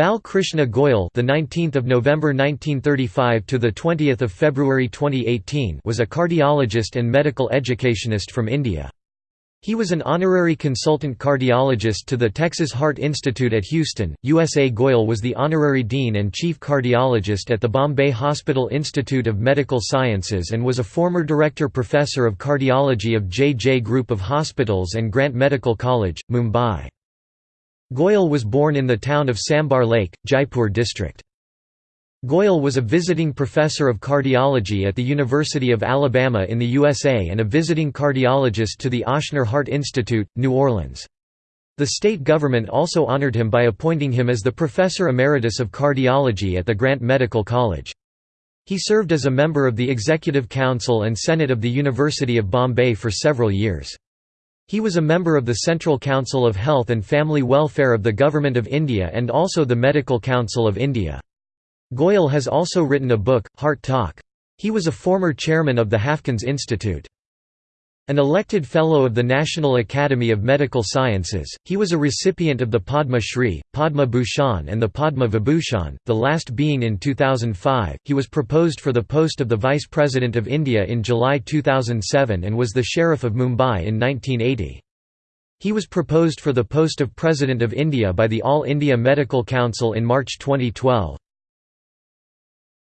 Bal Krishna Goyal, the 19th of November 1935 to the 20th of February 2018, was a cardiologist and medical educationist from India. He was an honorary consultant cardiologist to the Texas Heart Institute at Houston, USA. Goyal was the honorary dean and chief cardiologist at the Bombay Hospital Institute of Medical Sciences and was a former director professor of cardiology of J. J. Group of Hospitals and Grant Medical College, Mumbai. Goyal was born in the town of Sambhar Lake, Jaipur district. Goyal was a visiting professor of cardiology at the University of Alabama in the USA and a visiting cardiologist to the Ochsner Heart Institute, New Orleans. The state government also honored him by appointing him as the Professor Emeritus of Cardiology at the Grant Medical College. He served as a member of the Executive Council and Senate of the University of Bombay for several years. He was a member of the Central Council of Health and Family Welfare of the Government of India and also the Medical Council of India. Goyal has also written a book, Heart Talk. He was a former chairman of the Haffkine Institute. An elected Fellow of the National Academy of Medical Sciences, he was a recipient of the Padma Shri, Padma Bhushan and the Padma Vibhushan, the last being in 2005. He was proposed for the post of the Vice President of India in July 2007 and was the Sheriff of Mumbai in 1980. He was proposed for the post of President of India by the All India Medical Council in March 2012.